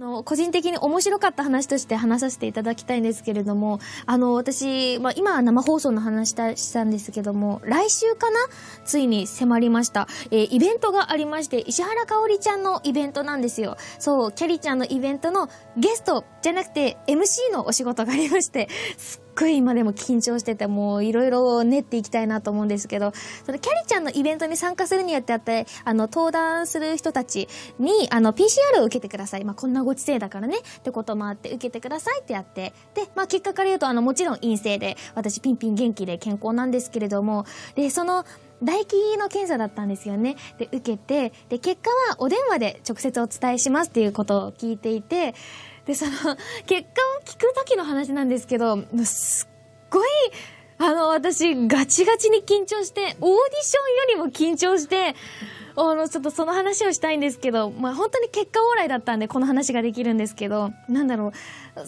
の、個人的に面白かった話として話させていただきたいんですけれども、あの、私、まあ、今は生放送の話したんですけども、来週かな？ついに迫りました。えーイベントがありまして、石原かおりちゃんのイベントなんですよ。そう、キャリちゃんのイベントのゲストじゃなくて MC のお仕事がありまして、すっごい今でも緊張してて、もういろいろ練っていきたいなと思うんですけど、そのキャリちゃんのイベントに参加するにあってあって、あの、登壇する人たちに、あの、PCR を受けてください。まあ、こんなご時世だからね、ってこともあって、受けてくださいってやって、で、まあ、結果から言うと、あの、もちろん陰性で、私ピンピン元気で健康なんですけれども、で、その、唾液の検査だったんですよね。で、受けて、で、結果はお電話で直接お伝えしますっていうことを聞いていて、で、その、結果を聞く時の話なんですけど、すっごい、あの、私、ガチガチに緊張して、オーディションよりも緊張して、あの、ちょっとその話をしたいんですけど、まあ、本当に結果往来だったんで、この話ができるんですけど、なんだろ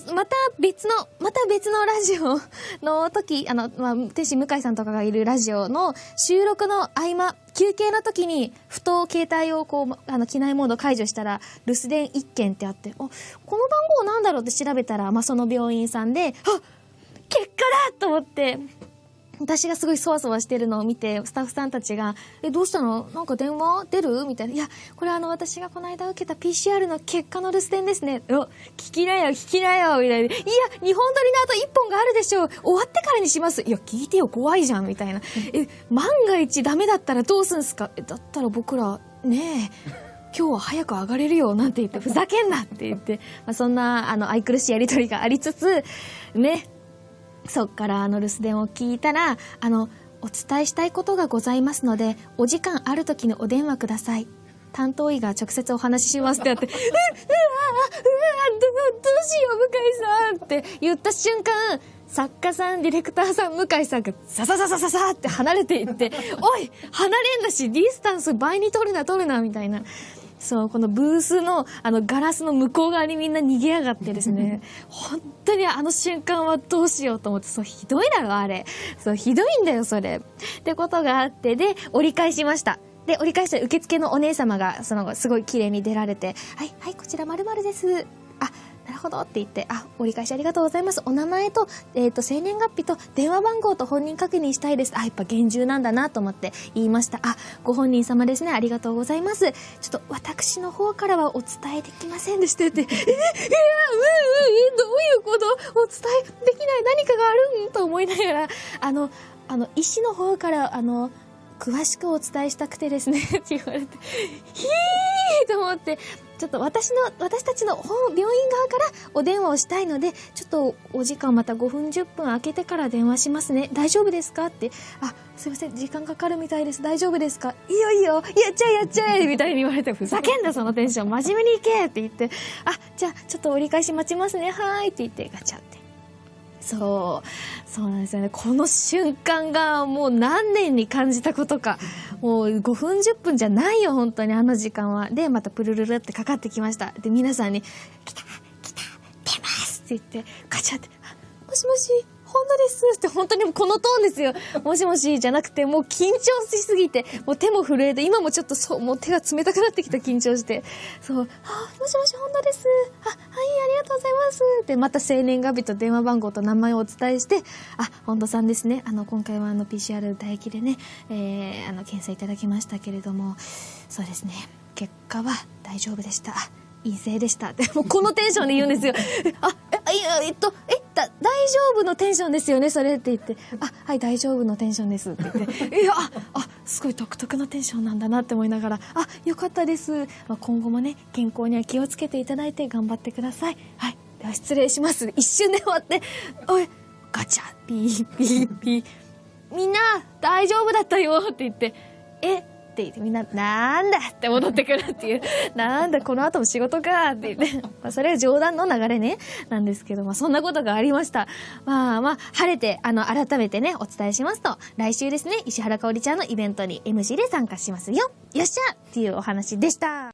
う、また別の、また別のラジオの時、あの、まあ、天使向井さんとかがいるラジオの収録の合間、休憩の時に、ふと携帯をこう、あの、機内モード解除したら、留守電1件ってあって、あ、この番号なんだろうって調べたら、まあ、その病院さんで、あ結果だと思って、私がすごいそわそわしてるのを見て、スタッフさんたちが、え、どうしたの？なんか電話出る？みたいな。いや、これあの、私がこの間受けた PCR の結果の留守電ですね。お、聞きなよ、聞きなよ、みたいな。いや、日本撮りの後1本があるでしょう。終わってからにします。いや、聞いてよ、怖いじゃん、みたいな。え、万が一ダメだったらどうすんすか、だったら僕ら、ねえ。今日は早く上がれるよなんて言って、ふざけんなって言って、まあ、そんな、あの、愛くるしいやりとりがありつつ、ね、そっからあの留守電を聞いたら、あの、お伝えしたいことがございますので、お時間ある時にお電話ください。担当医が直接お話ししますってやって、う、わ、うわ、ど、どうしよう、向井さんって言った瞬間、作家さん、ディレクターさん、向井さんが、ささささささって離れていって、おい離れんだし、ディスタンス倍に取るな、取るな、みたいな。そう、このブースの、あの、ガラスの向こう側にみんな逃げやがってですね、本当にあの瞬間はどうしようと思って、そう、ひどいだろ、あれ。そう、ひどいんだよ、それ。ってことがあって、で、折り返しました。で、折り返したら受付のお姉様が、その、すごい綺麗に出られて、はい、はい、こちら〇〇です。なるほどって言って、あ、折り返しありがとうございます。お名前と、えっ、と、生年月日と電話番号と本人確認したいです。あ、やっぱ厳重なんだなと思って言いました。あ、ご本人様ですね。ありがとうございます。ちょっと私の方からはお伝えできませんでしたって。え、え、え、うん、うん、え、どういうこと？お伝えできない何かがある？んと思いながら、あの、あの、医師の方から、あの、詳しくお伝えしたくてですね、って言われて、ひーと思って、ちょっと私の、私たちの本病院側からお電話をしたいので、ちょっとお時間また5分10分空けてから電話しますね。大丈夫ですかって、あ、すいません、時間かかるみたいです。大丈夫ですか？いいよいいよ、やっちゃえやっちゃえみたいに言われて、ふざけんなそのテンション、真面目に行けって言って、あ、じゃあちょっと折り返し待ちますね、はーい。って言ってガチャって。そう、そうなんですよね。この瞬間がもう何年に感じたことか。もう5分10分じゃないよ、本当にあの時間は。で、またプルルルってかかってきました。で、皆さんに、来た、来た、出ますって言って、ガチャって、もしもし、本当ですって本当にこのトーンですよ。もしもしじゃなくて、もう緊張しすぎて、もう手も震えて、今もちょっとそう、もう手が冷たくなってきた緊張して。そう、あ、もしもし、本当です。あ、はい、ありがとうございます。で、また生年月日と電話番号と名前をお伝えして、あ、本当さんですね。あの、今回はあの PCR 唾液でね、えー、あの、検査いただきましたけれども、そうですね。結果は大丈夫でした。陰性でした。でもうこのテンションで言うんですよ。えあ、え、いや、えっと、え、大丈夫のテンションですよね、それって言って。あ、はい、大丈夫のテンションですって言って。いや、あ、あ、すごい独特なテンションなんだなって思いながら、あ、よかったです。まあ、今後もね、健康には気をつけていただいて頑張ってください。はい。では失礼します。一瞬で終わって、おい、ガチャ、ピー、ピー、ピー。みんな、大丈夫だったよって言って、えって言ってみんな、なんだって戻ってくるっていう、なんだこの後も仕事かって言って、まあそれは冗談の流れね、なんですけど、まあそんなことがありました。まあまあ、晴れて、あの、改めてね、お伝えしますと、来週ですね、石原かおりちゃんのイベントに MC で参加しますよ。よっしゃっていうお話でした。